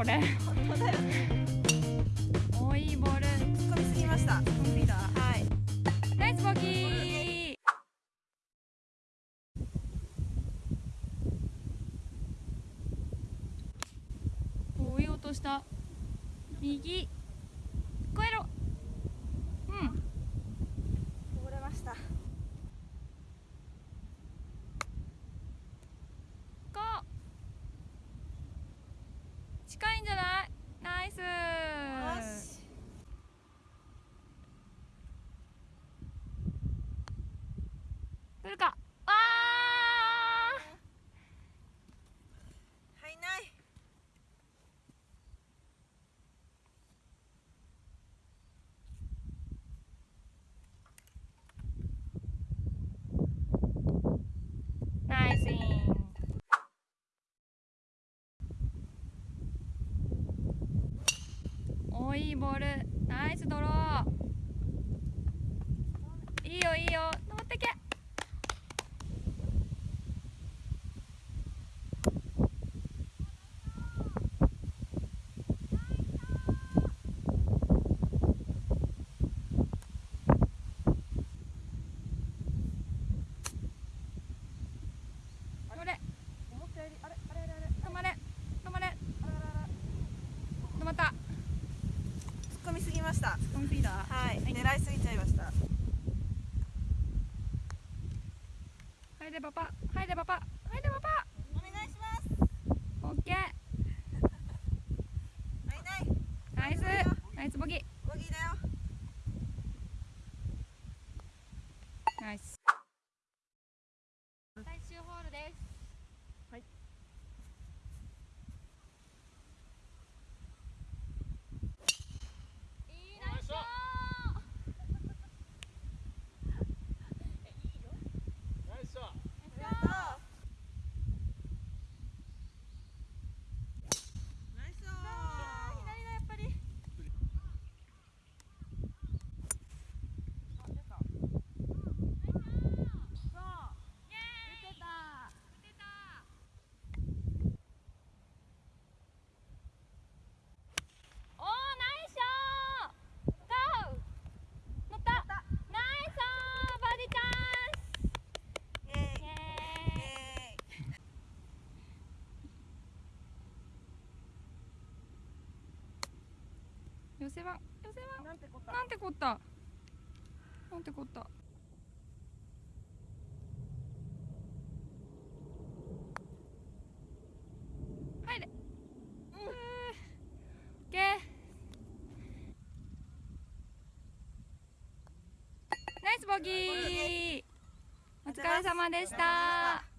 これ。本当だよね。おいいボール。突っ込みすぎました。はい。ナイスボギー。追い落とした。右。越えろうんこぼれましたゴー近いんじゃないナイスよし来るかあ入んないーナイスインおいいボール。ナイスドロー。いいよいいよ。登ってけこれ思ったよりあれあれあれあれ止まれ止まれあららら止まった突っ込みすぎました。コンフィーダー。はい。狙いすぎちゃいました。はいでパパ。はいでパパ。はいでパパ。お願いします。オッケー。入んない。ナイス。ナイスボギー。ボギーだよ。ナイス最終ホールですはいいいナイスショやったナイスー左だやっぱりあ出たそうそうイエーイ出てた出たおーナイスショーゴー乗ったナイスバーディーチャンスイエーイイエーイイエ寄せは寄せは。なんてことなんてこった？なんてこった？入れ。ナイスボギー。お疲れ様でした